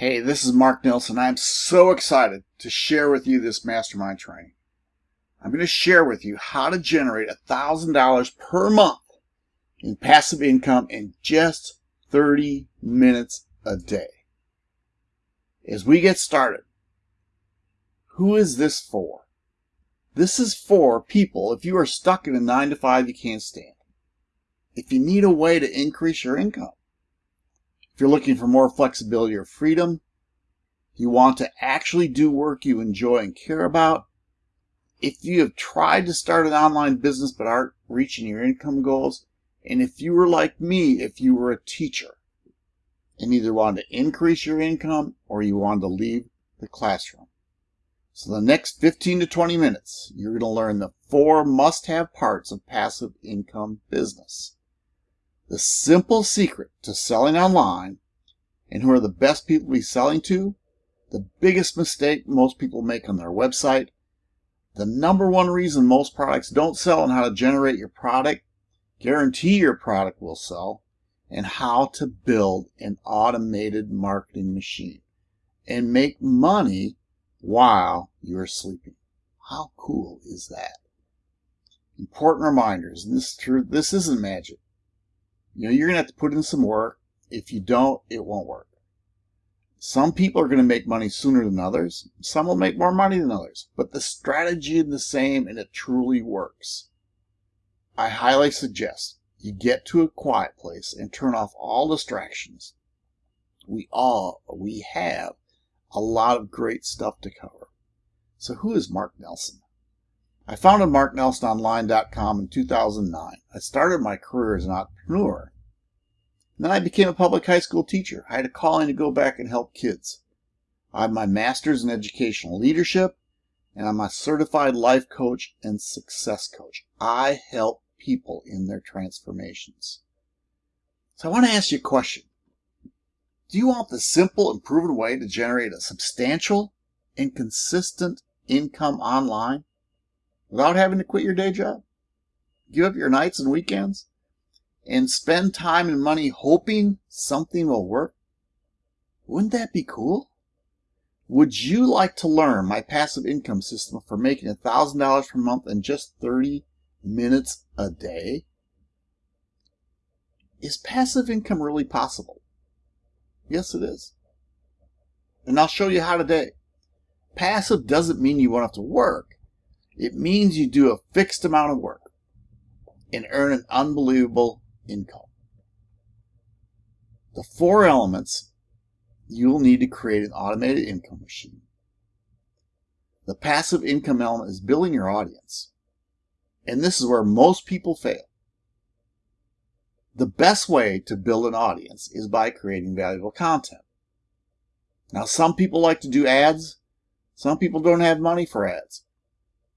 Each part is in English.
Hey, this is Mark Nelson. I'm so excited to share with you this mastermind training. I'm going to share with you how to generate $1,000 per month in passive income in just 30 minutes a day. As we get started, who is this for? This is for people if you are stuck in a 9 to 5 you can't stand. If you need a way to increase your income if you're looking for more flexibility or freedom, you want to actually do work you enjoy and care about, if you have tried to start an online business but aren't reaching your income goals, and if you were like me, if you were a teacher and either wanted to increase your income or you wanted to leave the classroom. So the next 15 to 20 minutes, you're going to learn the four must-have parts of passive income business. The simple secret to selling online and who are the best people to be selling to, the biggest mistake most people make on their website, the number one reason most products don't sell and how to generate your product, guarantee your product will sell, and how to build an automated marketing machine and make money while you're sleeping. How cool is that? Important reminders. and This, this isn't magic. You know, you're going to have to put in some work. If you don't, it won't work. Some people are going to make money sooner than others. Some will make more money than others. But the strategy is the same and it truly works. I highly suggest you get to a quiet place and turn off all distractions. We all, we have a lot of great stuff to cover. So who is Mark Nelson? I founded MarkNelsonOnline.com in 2009. I started my career as an entrepreneur. then I became a public high school teacher. I had a calling to go back and help kids. I have my master's in educational leadership, and I'm a certified life coach and success coach. I help people in their transformations. So I want to ask you a question. Do you want the simple and proven way to generate a substantial and consistent income online? Without having to quit your day job, give up your nights and weekends, and spend time and money hoping something will work? Wouldn't that be cool? Would you like to learn my passive income system for making $1,000 per month in just 30 minutes a day? Is passive income really possible? Yes, it is. And I'll show you how today. Passive doesn't mean you won't have to work. It means you do a fixed amount of work and earn an unbelievable income. The four elements you'll need to create an automated income machine. The passive income element is building your audience. And this is where most people fail. The best way to build an audience is by creating valuable content. Now, some people like to do ads. Some people don't have money for ads.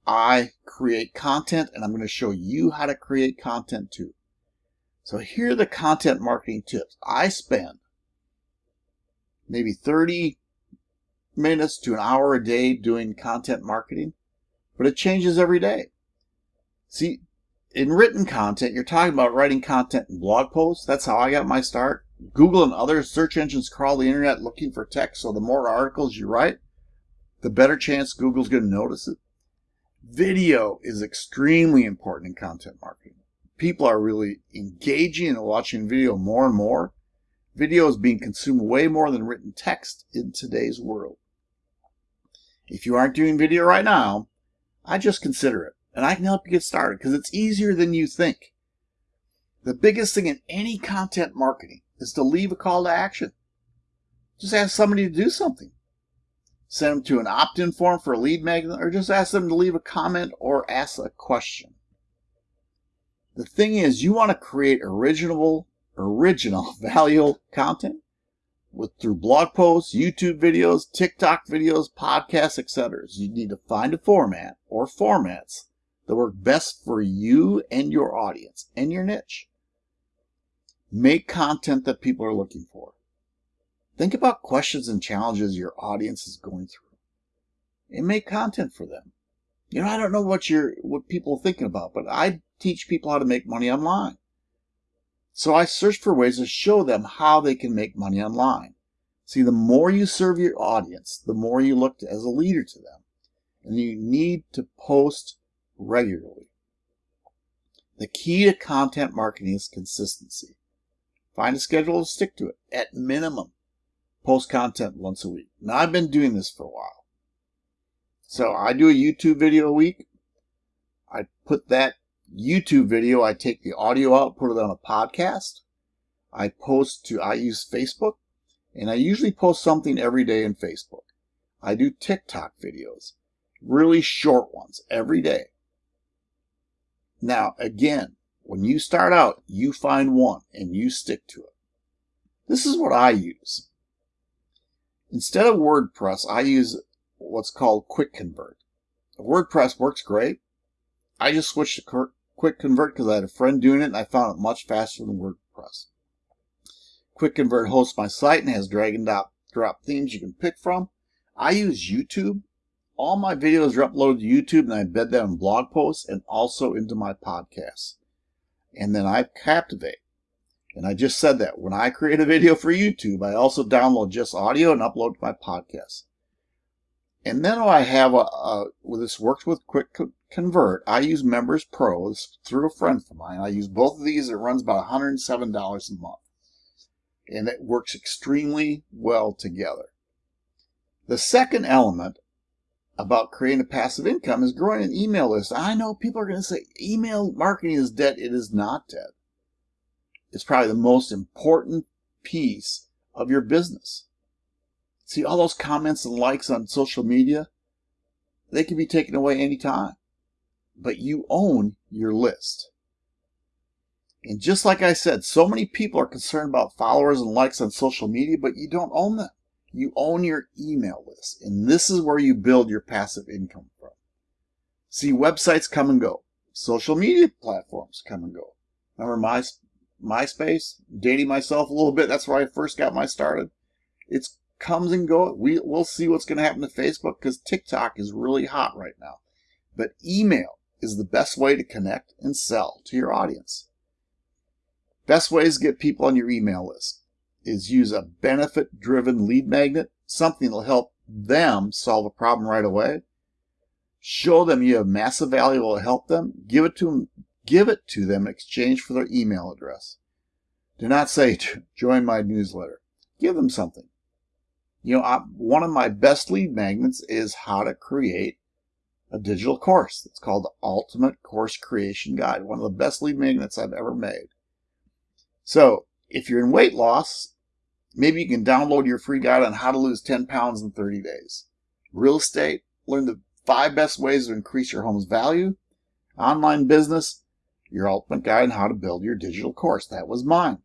I create content and I'm going to show you how to create content too. So here are the content marketing tips. I spend maybe 30 minutes to an hour a day doing content marketing, but it changes every day. See, in written content, you're talking about writing content in blog posts. That's how I got my start. Google and other search engines crawl the internet looking for text, so the more articles you write, the better chance Google's going to notice it. Video is extremely important in content marketing. People are really engaging and watching video more and more. Video is being consumed way more than written text in today's world. If you aren't doing video right now, I just consider it. And I can help you get started because it's easier than you think. The biggest thing in any content marketing is to leave a call to action. Just ask somebody to do something send them to an opt-in form for a lead magnet, or just ask them to leave a comment or ask a question. The thing is, you want to create original, original, valuable content with through blog posts, YouTube videos, TikTok videos, podcasts, etc. You need to find a format or formats that work best for you and your audience and your niche. Make content that people are looking for. Think about questions and challenges your audience is going through and make content for them. You know, I don't know what you're, what people are thinking about, but I teach people how to make money online. So I search for ways to show them how they can make money online. See, the more you serve your audience, the more you look to, as a leader to them. And you need to post regularly. The key to content marketing is consistency. Find a schedule and stick to it. At minimum, post content once a week. Now, I've been doing this for a while. So I do a YouTube video a week. I put that YouTube video, I take the audio out, put it on a podcast. I post to, I use Facebook, and I usually post something every day in Facebook. I do TikTok videos, really short ones every day. Now, again, when you start out, you find one and you stick to it. This is what I use. Instead of WordPress, I use what's called Quick Convert. WordPress works great. I just switched to Quick Convert because I had a friend doing it and I found it much faster than WordPress. Quick Convert hosts my site and has drag and drop themes you can pick from. I use YouTube. All my videos are uploaded to YouTube and I embed them in blog posts and also into my podcasts. And then I Captivate. And I just said that when I create a video for YouTube, I also download just audio and upload to my podcast. And then I have a, a well, this works with Quick Convert. I use Members Pro through a friend of mine. I use both of these. It runs about $107 a month. And it works extremely well together. The second element about creating a passive income is growing an email list. I know people are going to say email marketing is dead. It is not dead. It's probably the most important piece of your business. See all those comments and likes on social media? They can be taken away anytime. But you own your list. And just like I said, so many people are concerned about followers and likes on social media, but you don't own them. You own your email list. And this is where you build your passive income from. See, websites come and go. Social media platforms come and go. Remember my, MySpace? Dating myself a little bit. That's where I first got my started. It's comes and goes. We, we'll see what's going to happen to Facebook because TikTok is really hot right now. But email is the best way to connect and sell to your audience. Best ways to get people on your email list is use a benefit driven lead magnet, something that'll help them solve a problem right away. Show them you have massive value will help them. Give it to them, give it to them in exchange for their email address. Do not say join my newsletter. Give them something. You know, I, one of my best lead magnets is how to create a digital course. It's called the Ultimate Course Creation Guide. One of the best lead magnets I've ever made. So if you're in weight loss, maybe you can download your free guide on how to lose 10 pounds in 30 days. Real estate, learn the five best ways to increase your home's value. Online business, your ultimate guide on how to build your digital course. That was mine.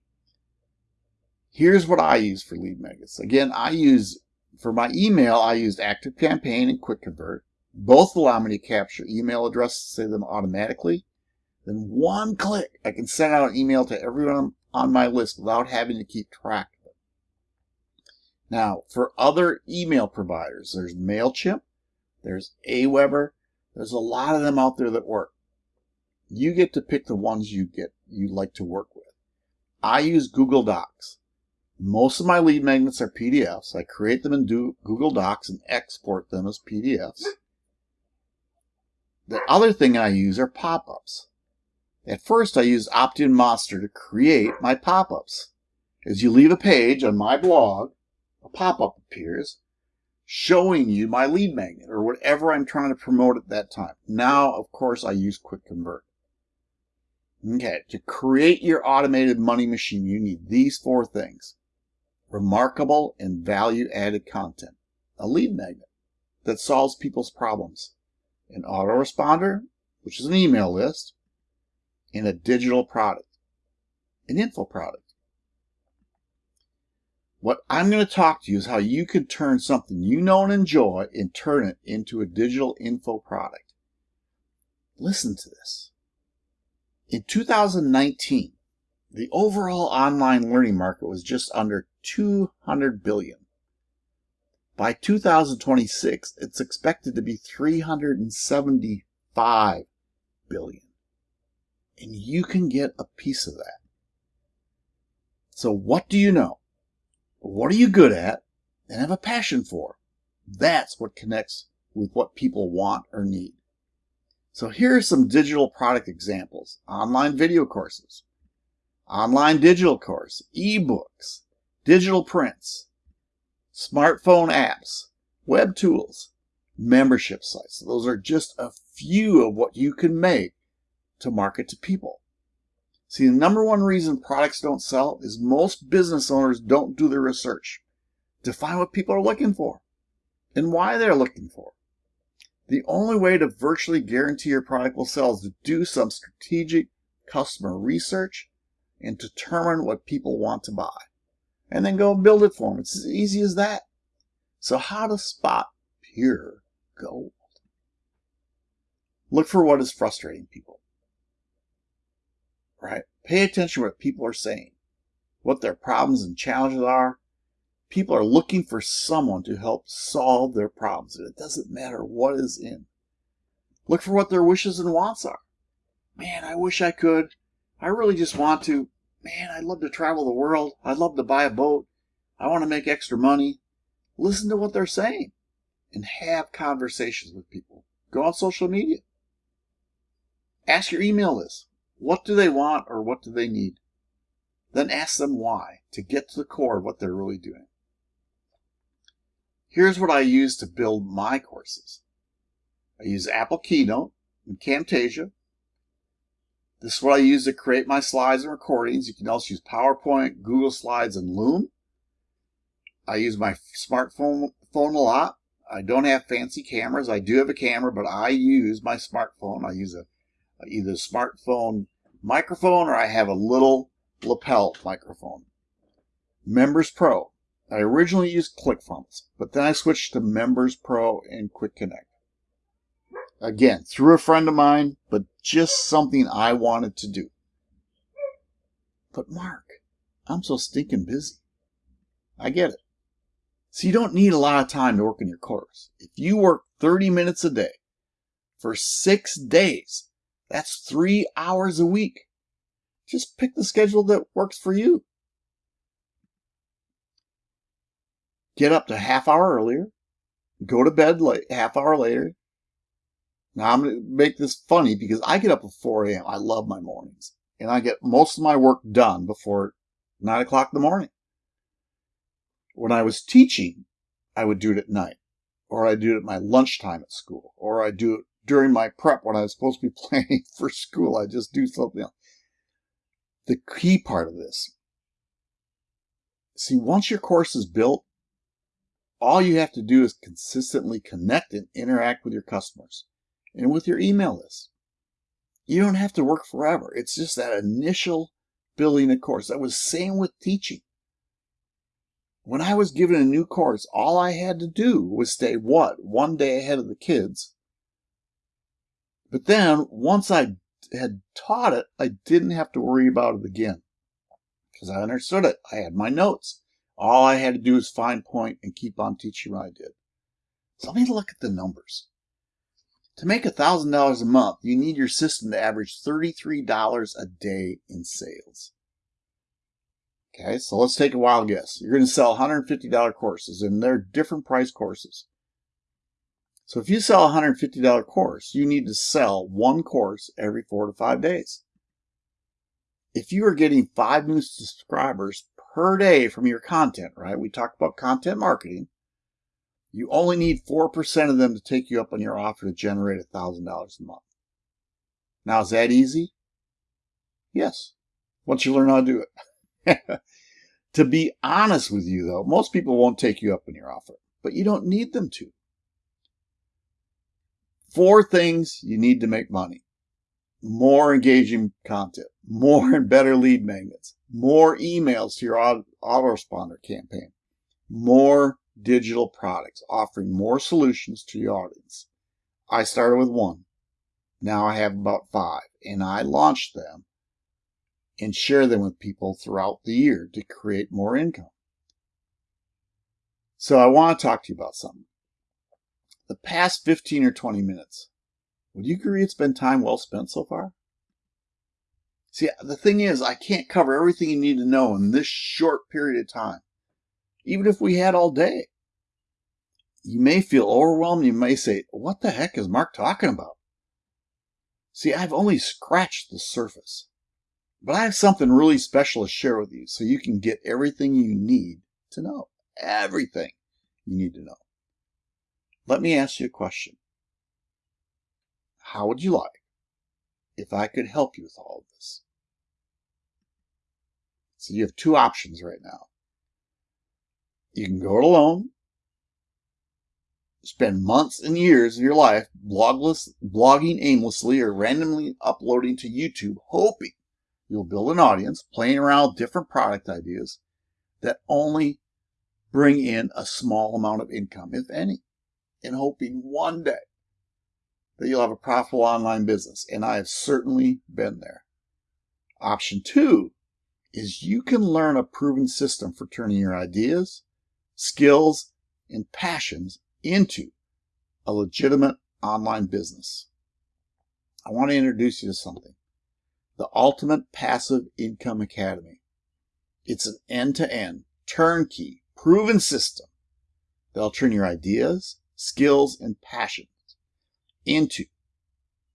Here's what I use for lead magnets. Again, I use, for my email, I used ActiveCampaign and Quick Convert. Both allow me to capture email addresses, save them automatically. Then one click, I can send out an email to everyone on my list without having to keep track of it. Now, for other email providers, there's MailChimp, there's Aweber, there's a lot of them out there that work. You get to pick the ones you get you like to work with. I use Google Docs. Most of my lead magnets are PDFs. I create them in Google Docs and export them as PDFs. The other thing I use are pop-ups. At first, I used OptinMonster to create my pop-ups. As you leave a page on my blog, a pop-up appears showing you my lead magnet or whatever I'm trying to promote at that time. Now, of course, I use Quick Convert. Okay, to create your automated money machine, you need these four things remarkable and value-added content, a lead magnet that solves people's problems, an autoresponder, which is an email list, and a digital product, an info product. What I'm going to talk to you is how you can turn something you know and enjoy and turn it into a digital info product. Listen to this. In 2019, the overall online learning market was just under 200 billion. By 2026, it's expected to be 375 billion. And you can get a piece of that. So what do you know? What are you good at? and have a passion for. That's what connects with what people want or need. So here are some digital product examples. Online video courses, online digital course, ebooks, digital prints, smartphone apps, web tools, membership sites. Those are just a few of what you can make to market to people. See, the number one reason products don't sell is most business owners don't do their research to find what people are looking for and why they're looking for. The only way to virtually guarantee your product will sell is to do some strategic customer research and determine what people want to buy. And then go build it for them. It's as easy as that. So how to spot pure gold? Look for what is frustrating people. Right? Pay attention to what people are saying, what their problems and challenges are, People are looking for someone to help solve their problems, and it doesn't matter what is in. Look for what their wishes and wants are. Man, I wish I could. I really just want to. Man, I'd love to travel the world. I'd love to buy a boat. I want to make extra money. Listen to what they're saying and have conversations with people. Go on social media. Ask your email list. What do they want or what do they need? Then ask them why to get to the core of what they're really doing. Here's what I use to build my courses. I use Apple Keynote and Camtasia. This is what I use to create my slides and recordings. You can also use PowerPoint, Google Slides, and Loom. I use my smartphone phone a lot. I don't have fancy cameras. I do have a camera, but I use my smartphone. I use a either a smartphone microphone or I have a little lapel microphone. Members Pro. I originally used ClickFunnels, but then I switched to Members Pro and Quick Connect. Again, through a friend of mine, but just something I wanted to do. But Mark, I'm so stinking busy. I get it. So you don't need a lot of time to work on your course. If you work 30 minutes a day for six days, that's three hours a week. Just pick the schedule that works for you. Get up to half hour earlier, go to bed late, half hour later. Now I'm going to make this funny because I get up at 4 a.m. I love my mornings and I get most of my work done before 9 o'clock in the morning. When I was teaching, I would do it at night or I do it at my lunchtime at school or I do it during my prep when I was supposed to be planning for school. I just do something else. The key part of this, see, once your course is built, all you have to do is consistently connect and interact with your customers and with your email list. You don't have to work forever. It's just that initial building a course. That was same with teaching. When I was given a new course, all I had to do was stay what? One day ahead of the kids. But then once I had taught it, I didn't have to worry about it again because I understood it. I had my notes. All I had to do was find point and keep on teaching what I did. So let me look at the numbers. To make $1,000 a month, you need your system to average $33 a day in sales. Okay, so let's take a wild guess. You're going to sell $150 courses, and they're different price courses. So if you sell a $150 course, you need to sell one course every four to five days. If you are getting five new subscribers per day from your content, right? We talked about content marketing. You only need 4% of them to take you up on your offer to generate $1,000 a month. Now, is that easy? Yes, once you learn how to do it. to be honest with you, though, most people won't take you up on your offer, but you don't need them to. Four things you need to make money more engaging content, more and better lead magnets, more emails to your autoresponder campaign, more digital products, offering more solutions to your audience. I started with one. Now I have about five, and I launch them and share them with people throughout the year to create more income. So I want to talk to you about something. The past 15 or 20 minutes, would you agree it's been time well spent so far? See, the thing is, I can't cover everything you need to know in this short period of time, even if we had all day. you may feel overwhelmed. You may say, what the heck is Mark talking about? See, I've only scratched the surface, but I have something really special to share with you so you can get everything you need to know. Everything you need to know. Let me ask you a question. How would you like if I could help you with all of this? So you have two options right now. You can go it alone, spend months and years of your life blogless, blogging aimlessly or randomly uploading to YouTube, hoping you'll build an audience, playing around with different product ideas that only bring in a small amount of income, if any, and hoping one day that you'll have a profitable online business. And I have certainly been there. Option two is you can learn a proven system for turning your ideas, skills, and passions into a legitimate online business. I want to introduce you to something. The Ultimate Passive Income Academy. It's an end-to-end, turnkey, proven system that'll turn your ideas, skills, and passions into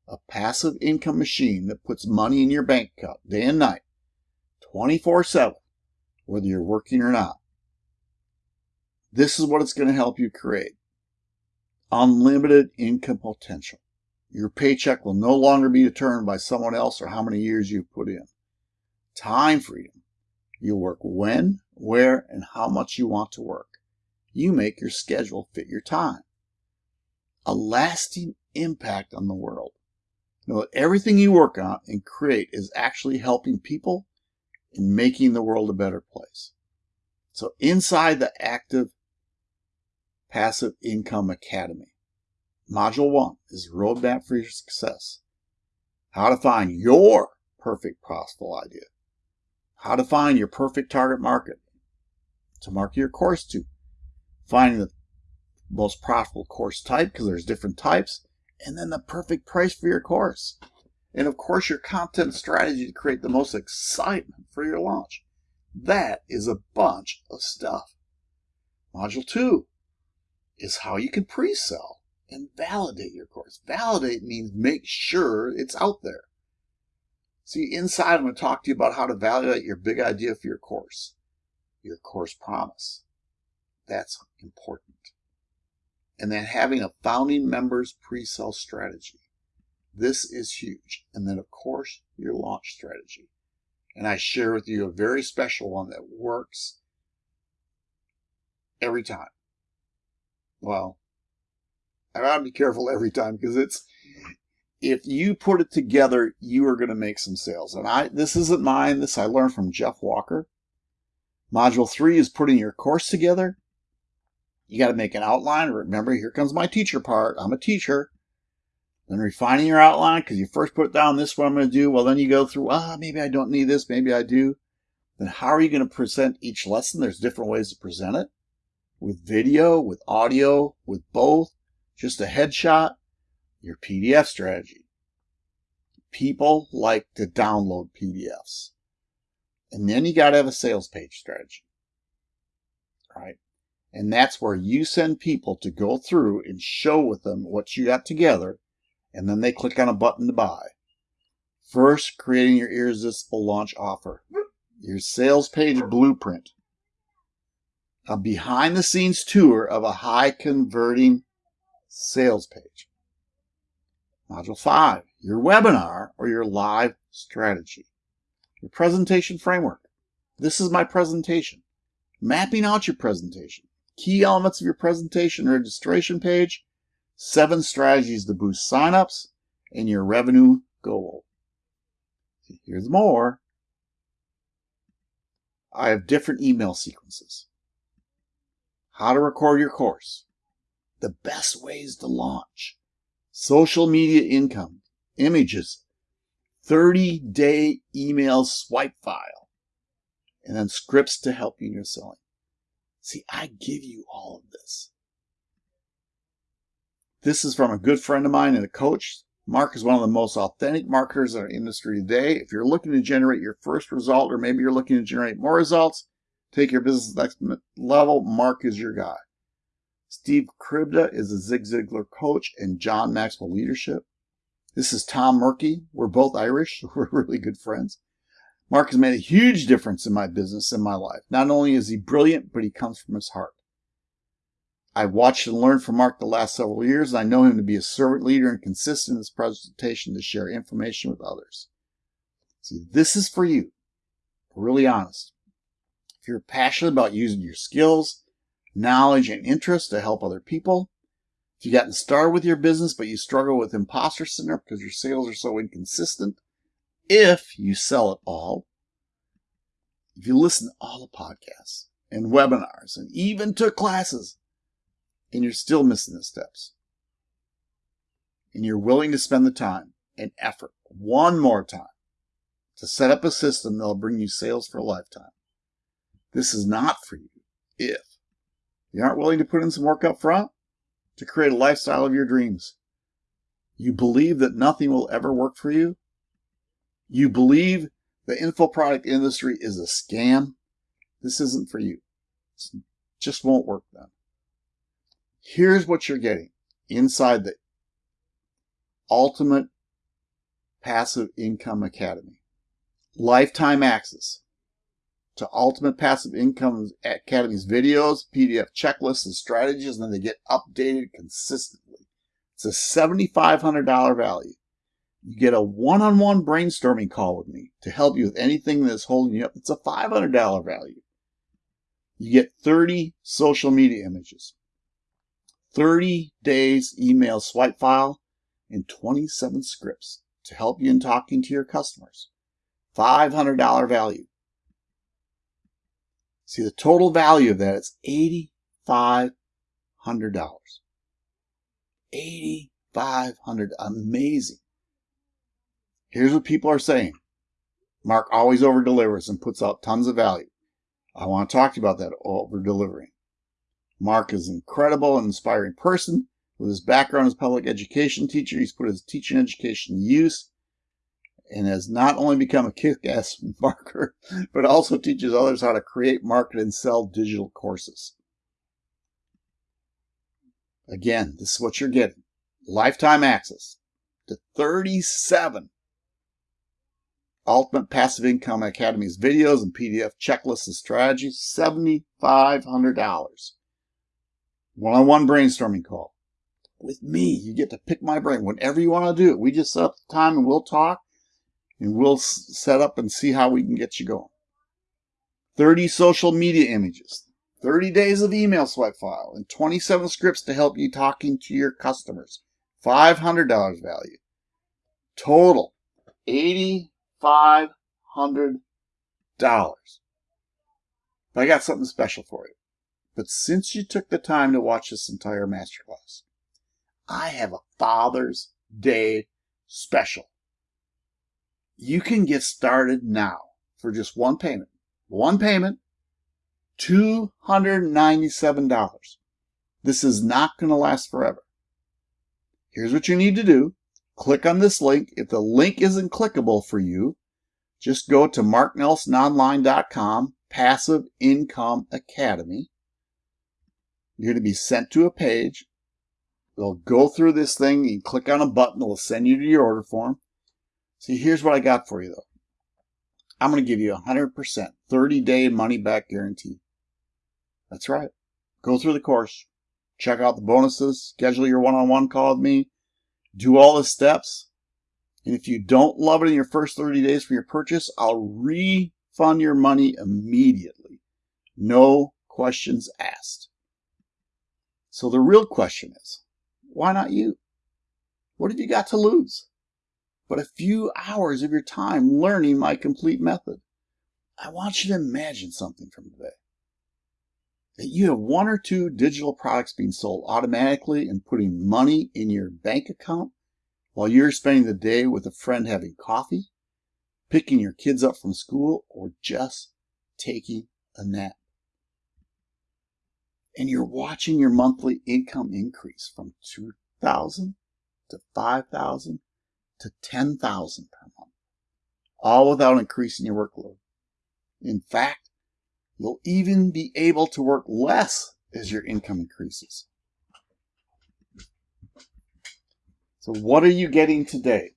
a passive income machine that puts money in your bank account day and night 24 7, whether you're working or not. This is what it's going to help you create unlimited income potential. Your paycheck will no longer be determined by someone else or how many years you've put in. Time freedom. You'll work when, where, and how much you want to work. You make your schedule fit your time. A lasting impact on the world. Know that everything you work on and create is actually helping people and making the world a better place. So inside the Active Passive Income Academy, Module 1 is Roadmap for Your Success. How to find your perfect profitable idea. How to find your perfect target market to market your course to. Finding the most profitable course type because there's different types. And then the perfect price for your course and of course your content strategy to create the most excitement for your launch. That is a bunch of stuff. Module 2 is how you can pre-sell and validate your course. Validate means make sure it's out there. See, inside I'm going to talk to you about how to validate your big idea for your course, your course promise. That's important. And then having a founding members pre-sale strategy. This is huge. And then, of course, your launch strategy. And I share with you a very special one that works every time. Well, I gotta be careful every time because it's if you put it together, you are to make some sales. And I this isn't mine. This I learned from Jeff Walker. Module three is putting your course together. You got to make an outline. Remember, here comes my teacher part. I'm a teacher. Then refining your outline, because you first put down this what I'm going to do. Well, then you go through, ah, maybe I don't need this, maybe I do. Then how are you going to present each lesson? There's different ways to present it. With video, with audio, with both, just a headshot, your PDF strategy. People like to download PDFs. And then you got to have a sales page strategy. Right? And that's where you send people to go through and show with them what you got together and then they click on a button to buy. First, creating your irresistible launch offer, your sales page blueprint, a behind the scenes tour of a high converting sales page. Module 5, your webinar or your live strategy. Your presentation framework. This is my presentation. Mapping out your presentation. Key elements of your presentation registration page seven strategies to boost signups and your revenue goal. Here's more. I have different email sequences. How to record your course. The best ways to launch. Social media income. Images. 30 day email swipe file. And then scripts to help you in your selling. See, I give you all of this. This is from a good friend of mine and a coach. Mark is one of the most authentic marketers in our industry today. If you're looking to generate your first result, or maybe you're looking to generate more results, take your business next level, Mark is your guy. Steve Kribda is a Zig Ziglar coach and John Maxwell leadership. This is Tom Murky. We're both Irish. We're really good friends. Mark has made a huge difference in my business and my life. Not only is he brilliant, but he comes from his heart. I've watched and learned from Mark the last several years, and I know him to be a servant leader and consistent in his presentation to share information with others. See, this is for you. Really honest. If you're passionate about using your skills, knowledge, and interest to help other people, if you've gotten started with your business but you struggle with imposter syndrome because your sales are so inconsistent, if you sell it all, if you listen to all the podcasts and webinars and even took classes, and you're still missing the steps, and you're willing to spend the time and effort one more time to set up a system that'll bring you sales for a lifetime, this is not for you if you aren't willing to put in some work up front to create a lifestyle of your dreams. You believe that nothing will ever work for you you believe the info product industry is a scam, this isn't for you. It just won't work then. Here's what you're getting inside the Ultimate Passive Income Academy. Lifetime access to Ultimate Passive Income Academy's videos, PDF checklists, and strategies, and then they get updated consistently. It's a $7,500 value. You get a one-on-one brainstorming call with me to help you with anything that's holding you up. It's a $500 value. You get 30 social media images, 30 days email swipe file, and 27 scripts to help you in talking to your customers. $500 value. See, the total value of that is $8,500. 8,500. Amazing. Here's what people are saying. Mark always over delivers and puts out tons of value. I want to talk to you about that over delivering. Mark is an incredible and inspiring person. With his background as public education teacher, he's put his teaching education to use and has not only become a kick-ass marketer, but also teaches others how to create, market, and sell digital courses. Again, this is what you're getting. Lifetime access to 37 Ultimate Passive Income Academy's videos and PDF checklists and strategies, $7,500. One-on-one brainstorming call. With me, you get to pick my brain whenever you want to do it. We just set up the time and we'll talk and we'll set up and see how we can get you going. 30 social media images, 30 days of email swipe file, and 27 scripts to help you talking to your customers. $500 value. Total, 80 $500. But I got something special for you. But since you took the time to watch this entire masterclass, I have a Father's Day special. You can get started now for just one payment. One payment, $297. This is not going to last forever. Here's what you need to do. Click on this link. If the link isn't clickable for you, just go to marknelsononline.com, Passive Income Academy. You're going to be sent to a page. They'll go through this thing. You click on a button. It'll send you to your order form. See, here's what I got for you, though. I'm going to give you 100% 30-day money-back guarantee. That's right. Go through the course. Check out the bonuses. Schedule your one-on-one -on -one call with me do all the steps. And if you don't love it in your first 30 days for your purchase, I'll refund your money immediately. No questions asked. So the real question is, why not you? What have you got to lose? But a few hours of your time learning my complete method. I want you to imagine something from today you have one or two digital products being sold automatically and putting money in your bank account while you're spending the day with a friend having coffee, picking your kids up from school, or just taking a nap. And you're watching your monthly income increase from 2000 to 5000 to 10,000 per month, all without increasing your workload. In fact, You'll even be able to work less as your income increases. So what are you getting today?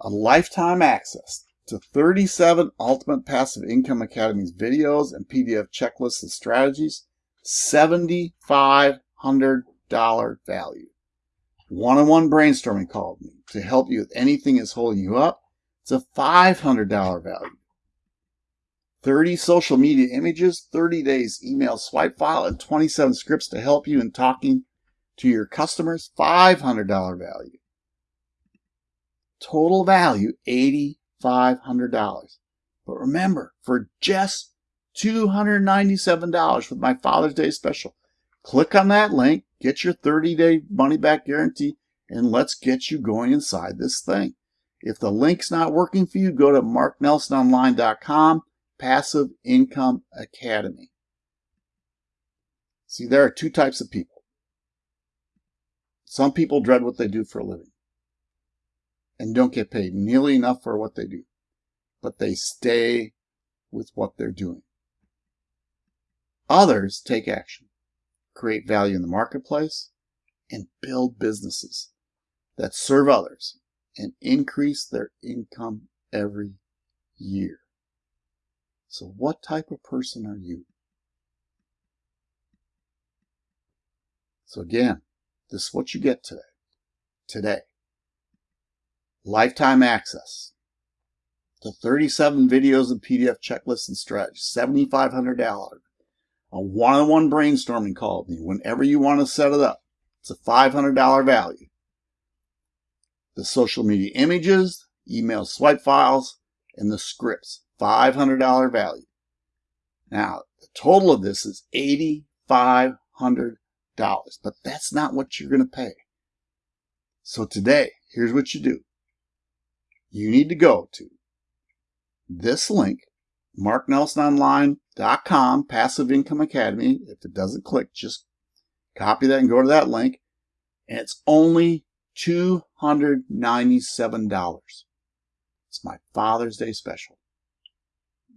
A lifetime access to 37 Ultimate Passive Income Academy's videos and PDF checklists and strategies, $7,500 value. One-on-one -on -one brainstorming called me to help you with anything that's holding you up. It's a $500 value. 30 social media images, 30 days email swipe file, and 27 scripts to help you in talking to your customers, $500 value. Total value, $8,500. But remember, for just $297 with my Father's Day special, click on that link, get your 30-day money-back guarantee, and let's get you going inside this thing. If the link's not working for you, go to marknelsononline.com Passive Income Academy. See, there are two types of people. Some people dread what they do for a living and don't get paid nearly enough for what they do, but they stay with what they're doing. Others take action, create value in the marketplace, and build businesses that serve others and increase their income every year. So what type of person are you? So again, this is what you get today. Today. Lifetime access to 37 videos and PDF checklists and strategies, $7,500. A one-on-one brainstorming call with me whenever you want to set it up. It's a $500 value. The social media images, email swipe files, and the scripts. $500 value. Now, the total of this is $8,500, but that's not what you're going to pay. So today, here's what you do. You need to go to this link, marknelsononline.com, Passive Income Academy. If it doesn't click, just copy that and go to that link. And it's only $297. It's my Father's Day special.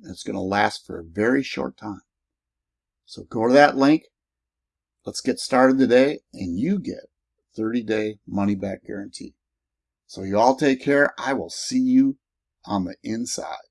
It's going to last for a very short time. So go to that link. Let's get started today and you get 30 day money back guarantee. So you all take care. I will see you on the inside.